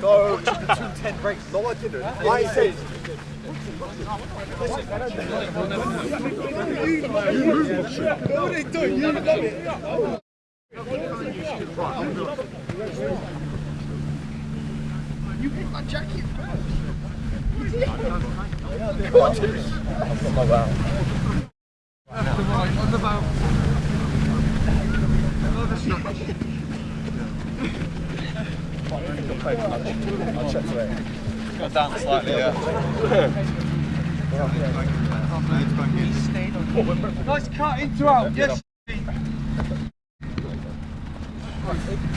No, breaks. No, I didn't. I said. No, they don't. You it. You picked my jacket first. I'll check today. Got down slightly, yeah. Nice cut into out. Yes.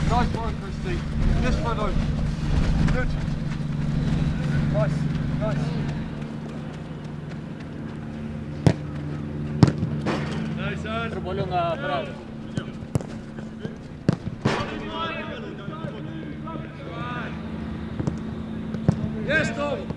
Nice one, Christy. This one out. Good. Nice. Nice. Yes, Tom.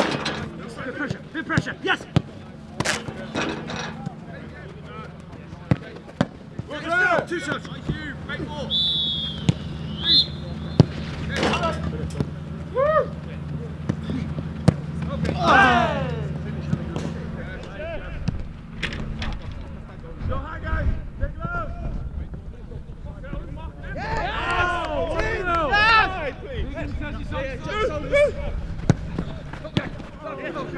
Bit pressure. Bit pressure. Yes. Two shots. You. Make more.